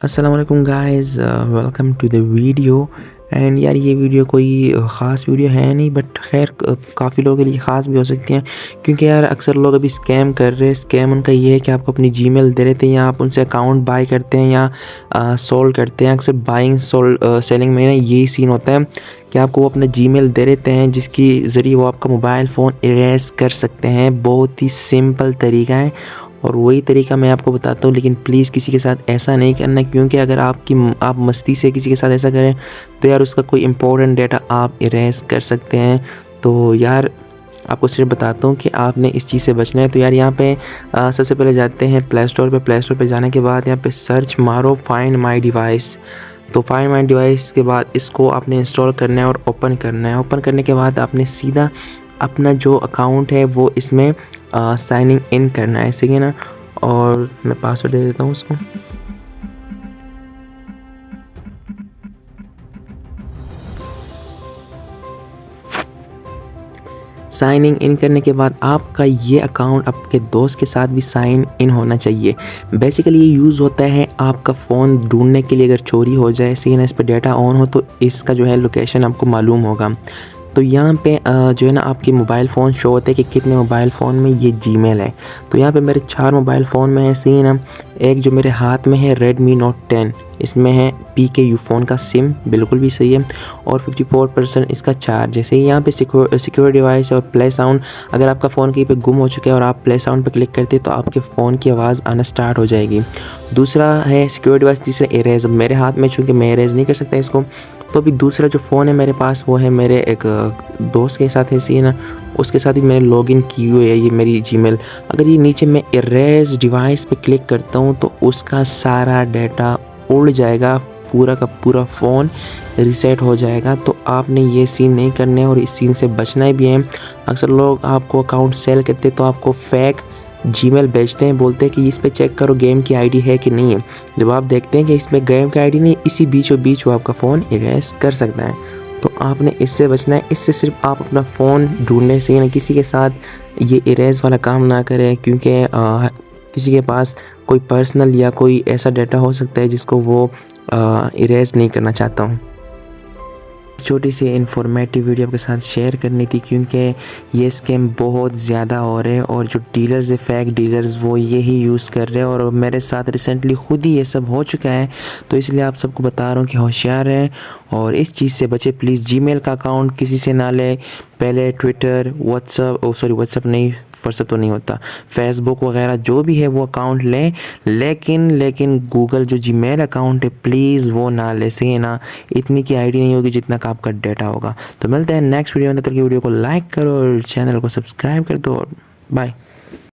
Aslam guys welcome to the video and यार, ये video कोई ख़ास वीडियो है नहीं बट खैर काफ़ी लोगों के लिए ख़ास भी हो सकती हैं। क्योंकि यार, अक्सर लोग अभी स्कैम कर रहे हैं। स्कैम उनका ये है कि आपको अपनी जीमेल दे देते हैं या आप उनसे अकाउंट बाय करते हैं या सोल्ड करते हैं। अक्सर बाइंग सोल्ड सेलिंग में ना यही सीन होता है कि आपको वो अपना जीमेल दे देते हैं, जिसकी ज़रिए वो आपका मोबाइल फ़ोन इरेज कर सकते हैं। बहुत ही सिंपल तरीका है। और वही तरीका मैं आपको बताता हूँ लेकिन प्लीज़ किसी के साथ ऐसा नहीं करना क्योंकि अगर आपकी आप मस्ती से किसी के साथ ऐसा करें तो यार उसका कोई इंपॉर्टेंट डेटा आप इरेज कर सकते हैं। तो यार आपको सिर्फ़ बताता हूँ कि आपने इस चीज़ से बचना है। तो यार यहाँ पे आ, सबसे पहले जाते हैं प्ले स्टोर पर प्ले स्टोर पर जाने के बाद यहाँ पे सर्च मारो फाइंड माई डिवाइस तो फाइंड माई डिवाइस के बाद इसको आपने इंस्टॉल करना है और ओपन करना है। ओपन करने के बाद आपने सीधा अपना जो अकाउंट है वो इसमें साइनिंग इन करना है सही है ना? और मैं पासवर्ड दे देता हूँ उसको। साइनिंग इन करने के बाद आपका ये अकाउंट आपके दोस्त के साथ भी साइन इन होना चाहिए। बेसिकली ये यूज़ होता है आपका फ़ोन ढूँढने के लिए अगर चोरी हो जाए सही ना इस पर डाटा ऑन हो तो इसका जो है लोकेशन आपको मालूम होगा। तो यहाँ पे जो है ना, आपके मोबाइल फ़ोन शो होते हैं कि कितने मोबाइल फ़ोन में ये जीमेल है। तो यहाँ पे मेरे चार मोबाइल फ़ोन में ऐसे ही ना एक जो मेरे हाथ में है रेडमी नोट टेन इसमें है पी के यू फ़ोन का सिम बिल्कुल भी सही है। और 54 परसेंट इसका चार्ज जैसे यहाँ पे सिक्योर डिवाइस और प्ले साउंड अगर आपका फ़ोन कहीं पे गुम हो चुका है और आप प्ले साउंड पे क्लिक करते हैं तो आपके फ़ोन की आवाज़ आना स्टार्ट हो जाएगी। दूसरा है सिक्योर डिवाइस तीसरा एरेज मेरे हाथ में, चूँकि मैं एरेज नहीं कर सकता इसको तो अभी दूसरा जो फ़ोन है मेरे पास, वो है मेरे एक दोस्त के साथ है ना? उसके साथ ही मैंने लॉगिन की हुई है, ये मेरी जीमेल अगर ये नीचे मैं इरेज डिवाइस पे क्लिक करता हूँ तो उसका सारा डाटा उड़ जाएगा, पूरा का पूरा फ़ोन रिसेट हो जाएगा। तो आपने ये सीन नहीं करने और इस सीन से बचना भी है। अक्सर लोग आपको अकाउंट सेल करते तो आपको फेक जीमेल भेजते हैं, बोलते हैं कि इस पर चेक करो गेम की आईडी है कि नहीं है। जब आप देखते हैं कि इसमें गेम की आईडी नहीं, इसी बीचों बीच वो आपका फ़ोन इरेज कर सकता है। तो आपने इससे बचना है, इससे सिर्फ़ आप अपना फ़ोन ढूँढने से ना किसी के साथ ये इरेज वाला काम ना करें, क्योंकि किसी के पास कोई पर्सनल या कोई ऐसा डाटा हो सकता है जिसको वो इरेज नहीं करना चाहता हूँ। छोटी सी इन्फॉर्मेटिव वीडियो आपके साथ शेयर करनी थी क्योंकि ये स्कैम बहुत ज़्यादा हो रहे हैं और जो डीलर्स है फेक डीलर्स वो यही यूज़ कर रहे हैं और मेरे साथ रिसेंटली ख़ुद ही ये सब हो चुका है। तो इसलिए आप सबको बता रहा हूँ कि होशियार हैं और इस चीज़ से बचे। प्लीज़ जी का अकाउंट किसी से ना ले। पहले ट्विटर व्हाट्सअप सॉरी व्हाट्सअप नहीं व्हाट्सअप तो नहीं होता। फेसबुक वगैरह जो भी है वो अकाउंट लें, लेकिन लेकिन गूगल जो जी अकाउंट है प्लीज़ वो ना ले, सही ना? इतनी की आईडी नहीं होगी जितना का आपका डाटा होगा। तो मिलते हैं नेक्स्ट वीडियो में, तब तक वीडियो को लाइक करो और चैनल को सब्सक्राइब कर दो बाय